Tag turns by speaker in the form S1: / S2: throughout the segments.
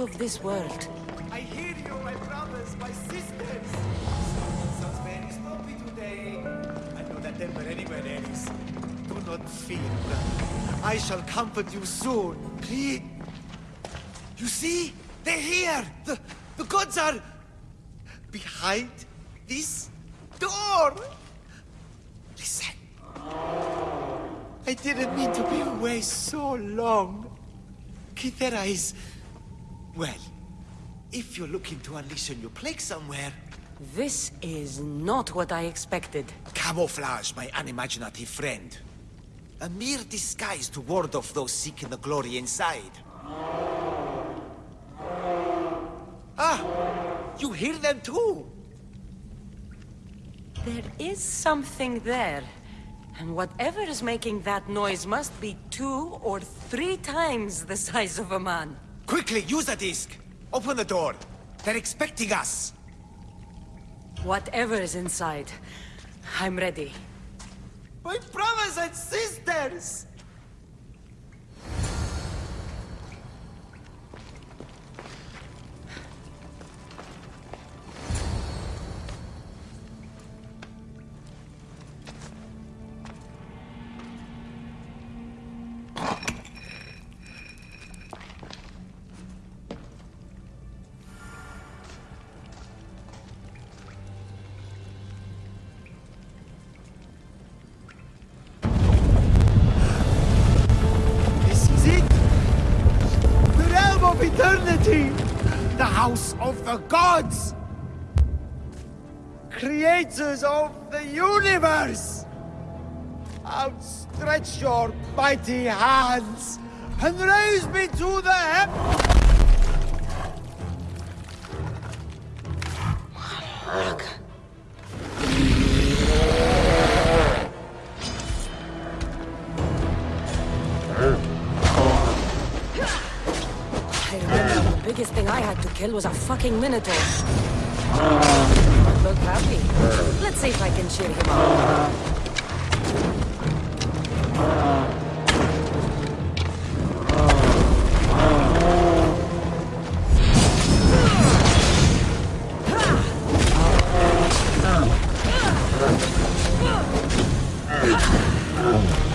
S1: of this world.
S2: I hear you, my brothers, my sisters. Sounds very sloppy today. I know that temper anywhere else. Do not fear, brother. I shall comfort you soon. Please. You see? They're here! The, the gods are... behind this door! Listen. I didn't mean to be away so long. Kythera is... Well, if you're looking to unleash a new plague somewhere,
S1: This is not what I expected.
S2: camouflage, my unimaginative friend. A mere disguise to ward off those seeking the glory inside. Ah! You hear them too!
S1: There is something there. And whatever is making that noise must be two or three times the size of a man.
S2: Quickly, use a disc! Open the door! They're expecting us!
S1: Whatever is inside, I'm ready.
S2: My brothers and sisters! Of eternity! The house of the gods! Creators of the universe! Outstretch your mighty hands and raise me to the heavens!
S1: I biggest thing I had to kill was a fucking minotaur. Look happy. Let's see if I can cheer him up. And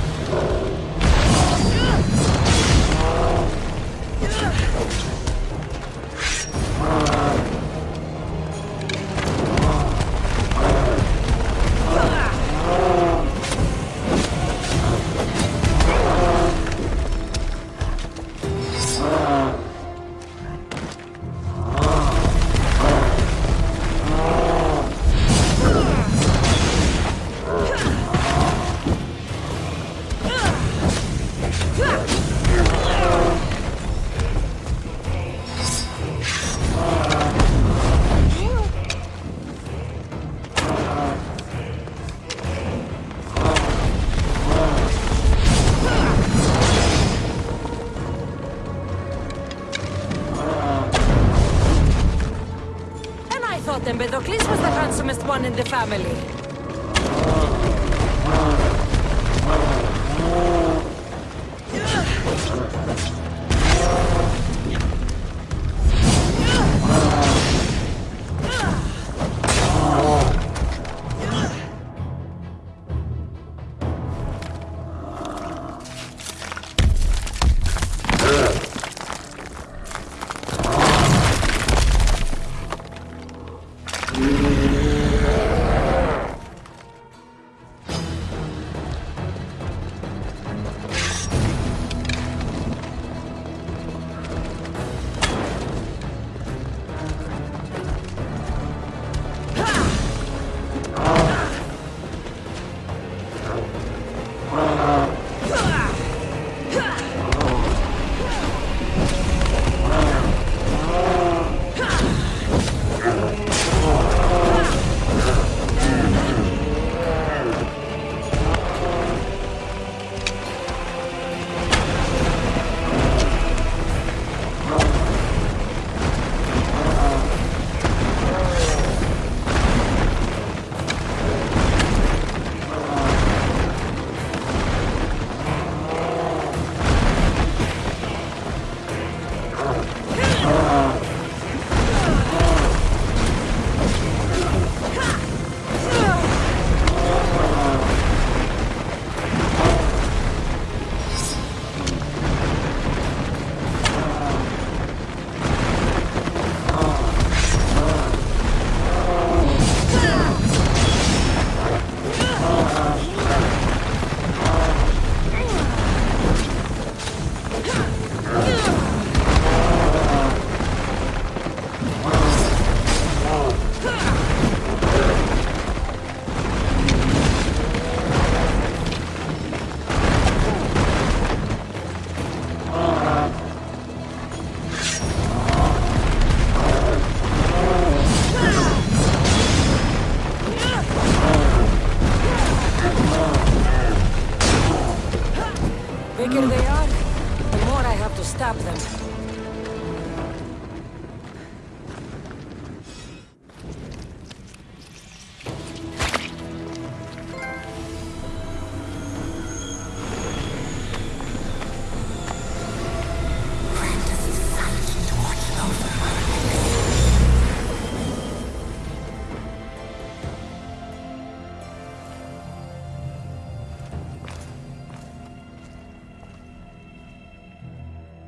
S1: I thought Empedocles was the handsomest one in the family.